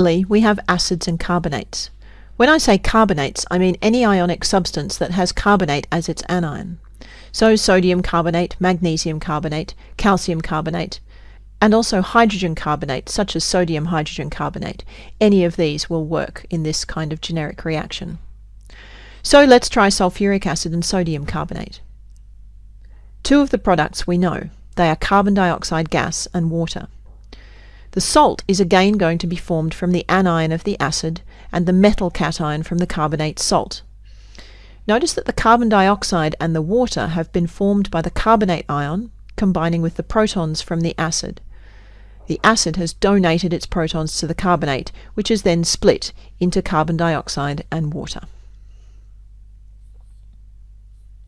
Finally, we have acids and carbonates. When I say carbonates, I mean any ionic substance that has carbonate as its anion. So sodium carbonate, magnesium carbonate, calcium carbonate, and also hydrogen carbonate, such as sodium hydrogen carbonate. Any of these will work in this kind of generic reaction. So let's try sulfuric acid and sodium carbonate. Two of the products we know. They are carbon dioxide gas and water. The salt is again going to be formed from the anion of the acid and the metal cation from the carbonate salt. Notice that the carbon dioxide and the water have been formed by the carbonate ion combining with the protons from the acid. The acid has donated its protons to the carbonate, which is then split into carbon dioxide and water.